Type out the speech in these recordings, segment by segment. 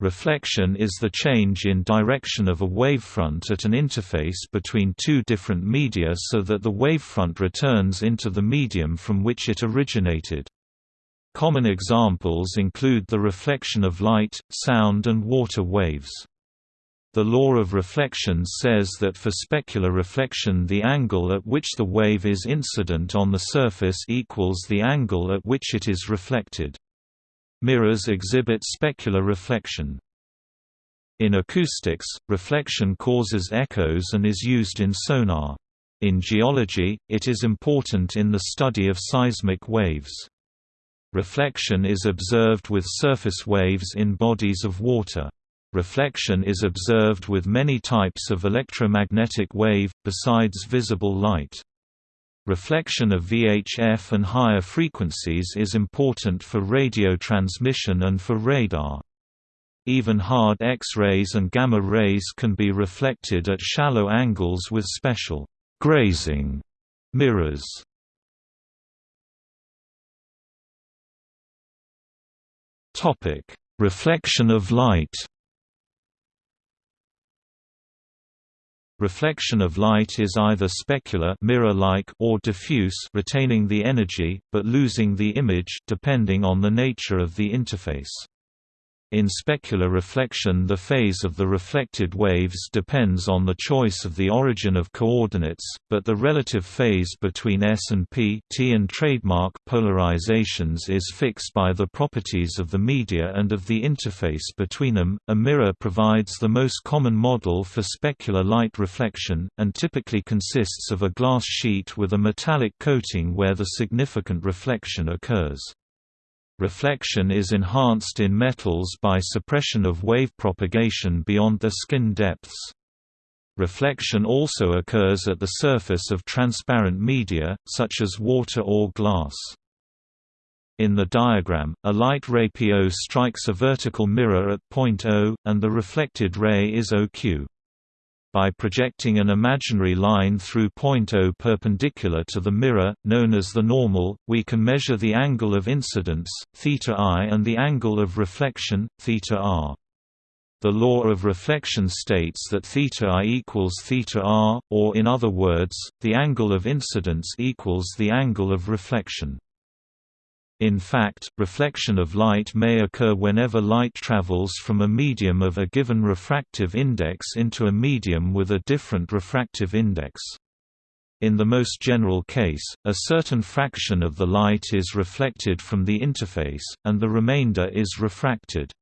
Reflection is the change in direction of a wavefront at an interface between two different media so that the wavefront returns into the medium from which it originated. Common examples include the reflection of light, sound and water waves. The law of reflection says that for specular reflection the angle at which the wave is incident on the surface equals the angle at which it is reflected. Mirrors exhibit specular reflection. In acoustics, reflection causes echoes and is used in sonar. In geology, it is important in the study of seismic waves. Reflection is observed with surface waves in bodies of water. Reflection is observed with many types of electromagnetic wave, besides visible light. Reflection of VHF and higher frequencies is important for radio transmission and for radar. Even hard X-rays and gamma rays can be reflected at shallow angles with special grazing mirrors. Topic: Reflection of light. Reflection of light is either specular mirror-like or diffuse retaining the energy, but losing the image depending on the nature of the interface. In specular reflection the phase of the reflected waves depends on the choice of the origin of coordinates, but the relative phase between S and P T and trademark polarizations is fixed by the properties of the media and of the interface between them. A mirror provides the most common model for specular light reflection, and typically consists of a glass sheet with a metallic coating where the significant reflection occurs. Reflection is enhanced in metals by suppression of wave propagation beyond their skin depths. Reflection also occurs at the surface of transparent media, such as water or glass. In the diagram, a light ray PO strikes a vertical mirror at point O, and the reflected ray is OQ by projecting an imaginary line through point O perpendicular to the mirror, known as the normal, we can measure the angle of incidence, theta i and the angle of reflection, theta r. The law of reflection states that theta i equals theta r, or in other words, the angle of incidence equals the angle of reflection. In fact, reflection of light may occur whenever light travels from a medium of a given refractive index into a medium with a different refractive index. In the most general case, a certain fraction of the light is reflected from the interface, and the remainder is refracted.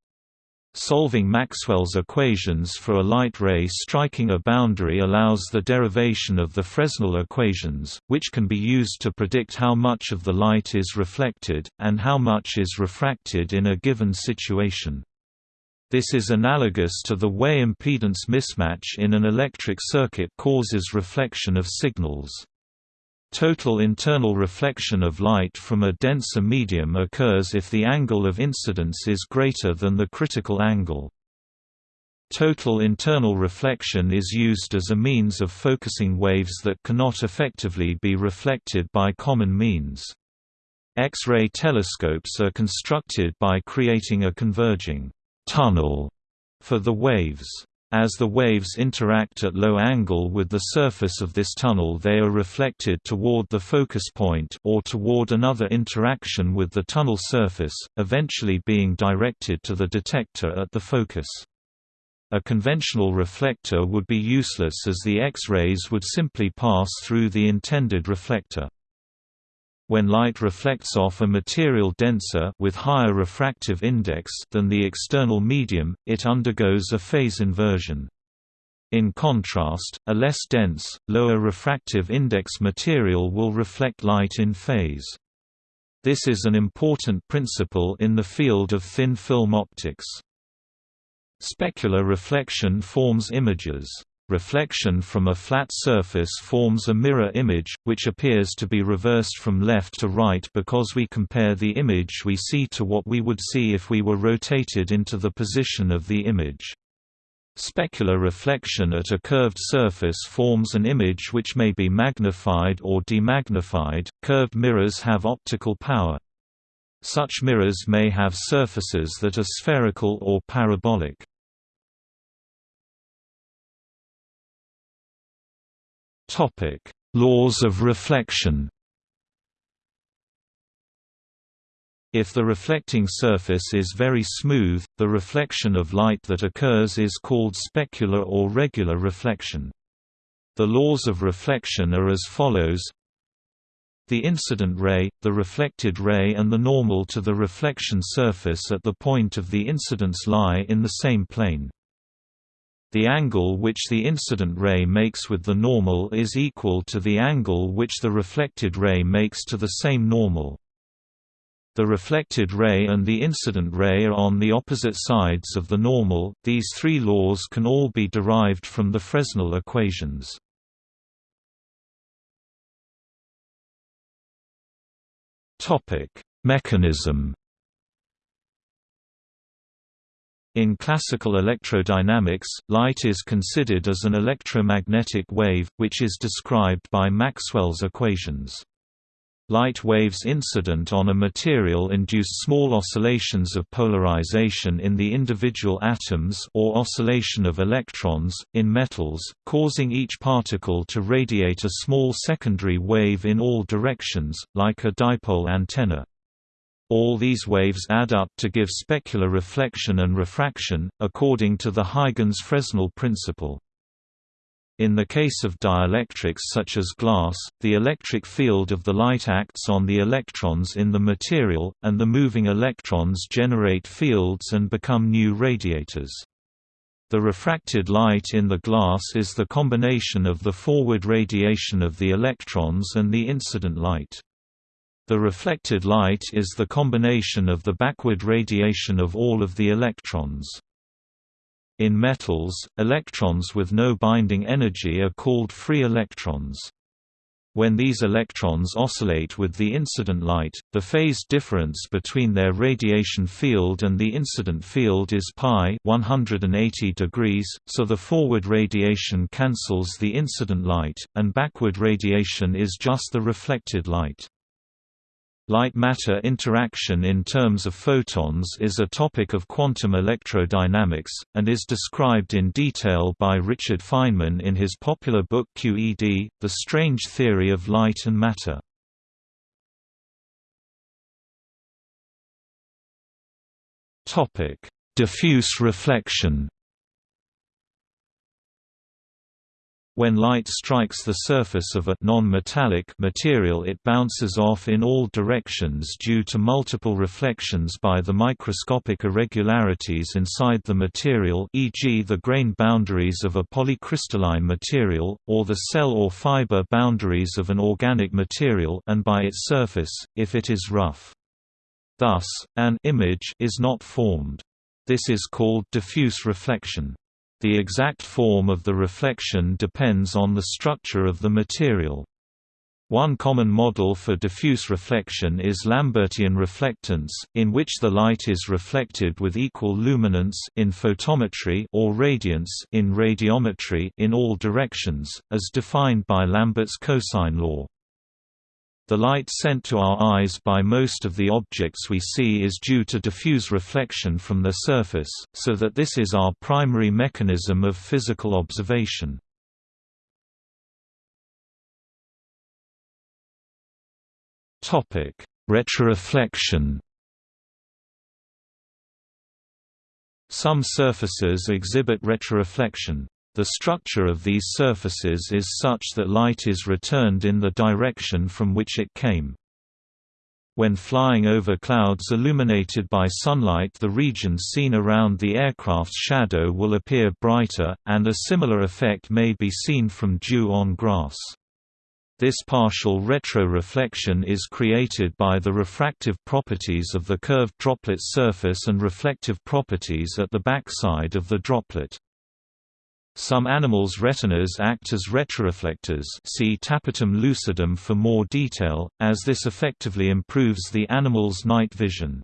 Solving Maxwell's equations for a light ray striking a boundary allows the derivation of the Fresnel equations, which can be used to predict how much of the light is reflected, and how much is refracted in a given situation. This is analogous to the way impedance mismatch in an electric circuit causes reflection of signals. Total internal reflection of light from a denser medium occurs if the angle of incidence is greater than the critical angle. Total internal reflection is used as a means of focusing waves that cannot effectively be reflected by common means. X-ray telescopes are constructed by creating a converging tunnel for the waves. As the waves interact at low angle with the surface of this tunnel they are reflected toward the focus point or toward another interaction with the tunnel surface, eventually being directed to the detector at the focus. A conventional reflector would be useless as the X-rays would simply pass through the intended reflector. When light reflects off a material denser with higher refractive index than the external medium, it undergoes a phase inversion. In contrast, a less dense, lower refractive index material will reflect light in phase. This is an important principle in the field of thin film optics. Specular reflection forms images Reflection from a flat surface forms a mirror image, which appears to be reversed from left to right because we compare the image we see to what we would see if we were rotated into the position of the image. Specular reflection at a curved surface forms an image which may be magnified or demagnified. Curved mirrors have optical power. Such mirrors may have surfaces that are spherical or parabolic. Laws of reflection If the reflecting surface is very smooth, the reflection of light that occurs is called specular or regular reflection. The laws of reflection are as follows the incident ray, the reflected ray and the normal to the reflection surface at the point of the incidence lie in the same plane. The angle which the incident ray makes with the normal is equal to the angle which the reflected ray makes to the same normal. The reflected ray and the incident ray are on the opposite sides of the normal. These three laws can all be derived from the Fresnel equations. Topic: Mechanism In classical electrodynamics, light is considered as an electromagnetic wave, which is described by Maxwell's equations. Light waves incident on a material induce small oscillations of polarization in the individual atoms or oscillation of electrons, in metals, causing each particle to radiate a small secondary wave in all directions, like a dipole antenna. All these waves add up to give specular reflection and refraction, according to the Huygens-Fresnel principle. In the case of dielectrics such as glass, the electric field of the light acts on the electrons in the material, and the moving electrons generate fields and become new radiators. The refracted light in the glass is the combination of the forward radiation of the electrons and the incident light. The reflected light is the combination of the backward radiation of all of the electrons. In metals, electrons with no binding energy are called free electrons. When these electrons oscillate with the incident light, the phase difference between their radiation field and the incident field is pi 180 degrees, so the forward radiation cancels the incident light, and backward radiation is just the reflected light. Light-matter interaction in terms of photons is a topic of quantum electrodynamics, and is described in detail by Richard Feynman in his popular book QED, The Strange Theory of Light and Matter. Diffuse reflection When light strikes the surface of a non-metallic material it bounces off in all directions due to multiple reflections by the microscopic irregularities inside the material e.g. the grain boundaries of a polycrystalline material, or the cell or fiber boundaries of an organic material and by its surface, if it is rough. Thus, an image is not formed. This is called diffuse reflection. The exact form of the reflection depends on the structure of the material. One common model for diffuse reflection is Lambertian reflectance, in which the light is reflected with equal luminance in photometry or radiance in radiometry in all directions, as defined by Lambert's cosine law. The light sent to our eyes by most of the objects we see is due to diffuse reflection from their surface, so that this is our primary mechanism of physical observation. Retroreflection Some surfaces exhibit retroreflection, the structure of these surfaces is such that light is returned in the direction from which it came. When flying over clouds illuminated by sunlight the regions seen around the aircraft's shadow will appear brighter, and a similar effect may be seen from dew on grass. This partial retroreflection is created by the refractive properties of the curved droplet surface and reflective properties at the backside of the droplet. Some animals' retinas act as retroreflectors see tapetum lucidum for more detail, as this effectively improves the animal's night vision.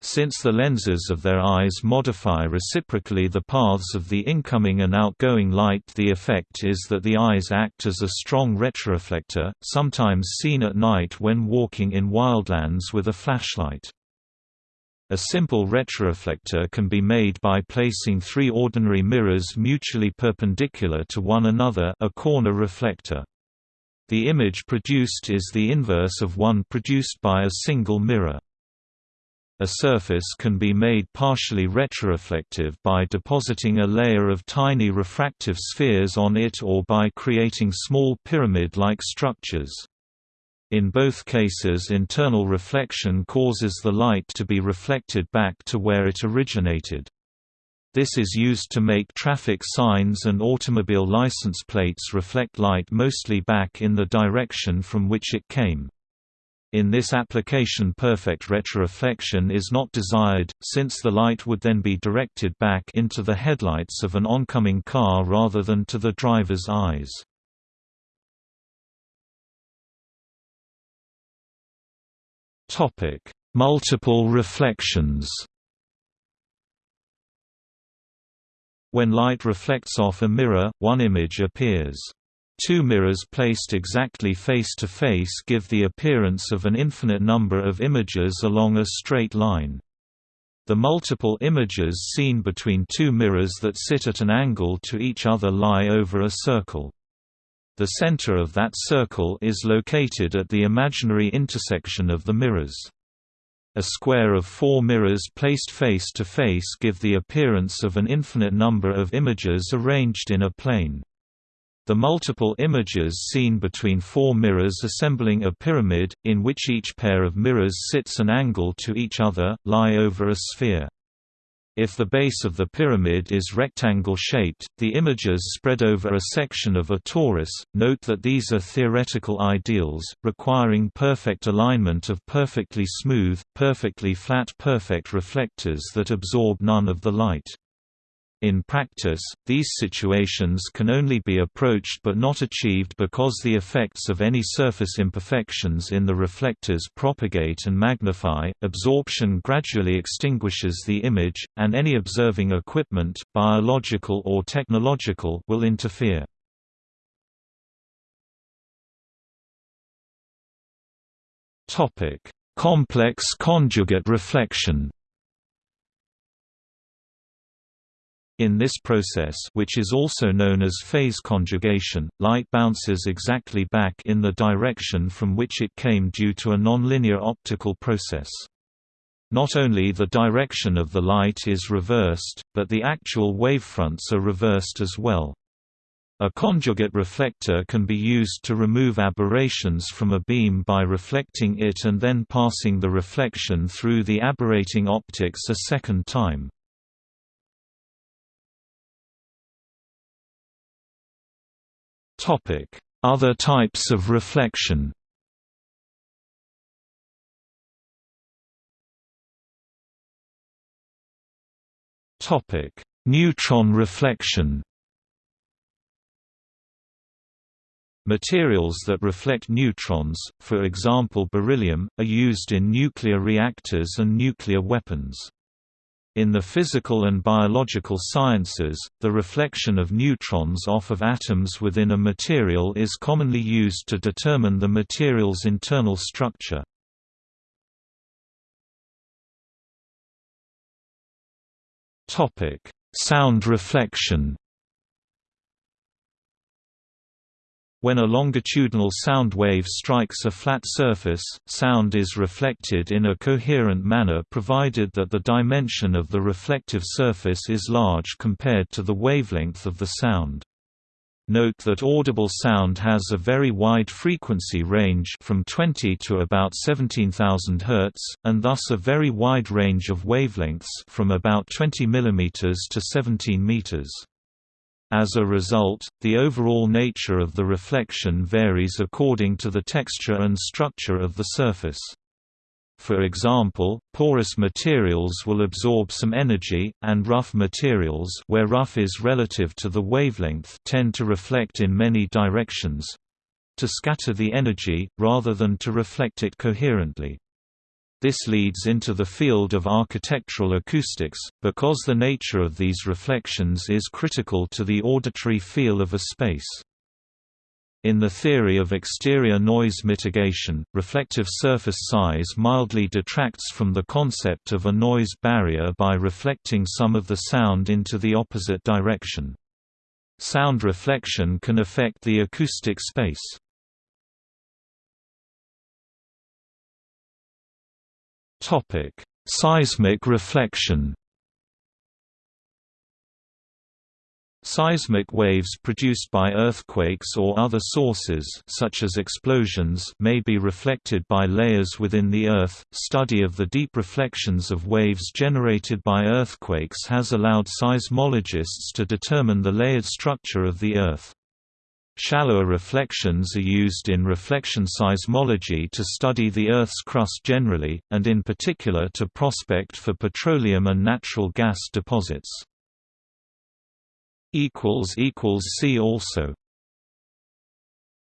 Since the lenses of their eyes modify reciprocally the paths of the incoming and outgoing light the effect is that the eyes act as a strong retroreflector, sometimes seen at night when walking in wildlands with a flashlight. A simple retroreflector can be made by placing three ordinary mirrors mutually perpendicular to one another a corner reflector. The image produced is the inverse of one produced by a single mirror. A surface can be made partially retroreflective by depositing a layer of tiny refractive spheres on it or by creating small pyramid-like structures. In both cases internal reflection causes the light to be reflected back to where it originated. This is used to make traffic signs and automobile license plates reflect light mostly back in the direction from which it came. In this application perfect retroreflection is not desired, since the light would then be directed back into the headlights of an oncoming car rather than to the driver's eyes. Multiple reflections When light reflects off a mirror, one image appears. Two mirrors placed exactly face-to-face -face give the appearance of an infinite number of images along a straight line. The multiple images seen between two mirrors that sit at an angle to each other lie over a circle. The center of that circle is located at the imaginary intersection of the mirrors. A square of four mirrors placed face to face give the appearance of an infinite number of images arranged in a plane. The multiple images seen between four mirrors assembling a pyramid, in which each pair of mirrors sits an angle to each other, lie over a sphere. If the base of the pyramid is rectangle-shaped, the images spread over a section of a torus. Note that these are theoretical ideals, requiring perfect alignment of perfectly smooth, perfectly flat perfect reflectors that absorb none of the light. In practice, these situations can only be approached but not achieved because the effects of any surface imperfections in the reflectors propagate and magnify, absorption gradually extinguishes the image, and any observing equipment, biological or technological, will interfere. Complex conjugate reflection In this process which is also known as phase conjugation, light bounces exactly back in the direction from which it came due to a nonlinear optical process. Not only the direction of the light is reversed, but the actual wavefronts are reversed as well. A conjugate reflector can be used to remove aberrations from a beam by reflecting it and then passing the reflection through the aberrating optics a second time. Other types of reflection Topic: Neutron reflection Materials that reflect neutrons, for example beryllium, are used in nuclear reactors and nuclear weapons. In the physical and biological sciences, the reflection of neutrons off of atoms within a material is commonly used to determine the material's internal structure. Sound reflection When a longitudinal sound wave strikes a flat surface, sound is reflected in a coherent manner provided that the dimension of the reflective surface is large compared to the wavelength of the sound. Note that audible sound has a very wide frequency range from 20 to about 17,000 Hz, and thus a very wide range of wavelengths from about 20 mm to 17 m. As a result, the overall nature of the reflection varies according to the texture and structure of the surface. For example, porous materials will absorb some energy, and rough materials where rough is relative to the wavelength tend to reflect in many directions—to scatter the energy, rather than to reflect it coherently. This leads into the field of architectural acoustics, because the nature of these reflections is critical to the auditory feel of a space. In the theory of exterior noise mitigation, reflective surface size mildly detracts from the concept of a noise barrier by reflecting some of the sound into the opposite direction. Sound reflection can affect the acoustic space. Topic: Seismic reflection. Seismic waves produced by earthquakes or other sources such as explosions may be reflected by layers within the Earth. Study of the deep reflections of waves generated by earthquakes has allowed seismologists to determine the layered structure of the Earth. Shallower reflections are used in reflection seismology to study the Earth's crust generally, and in particular to prospect for petroleum and natural gas deposits. See also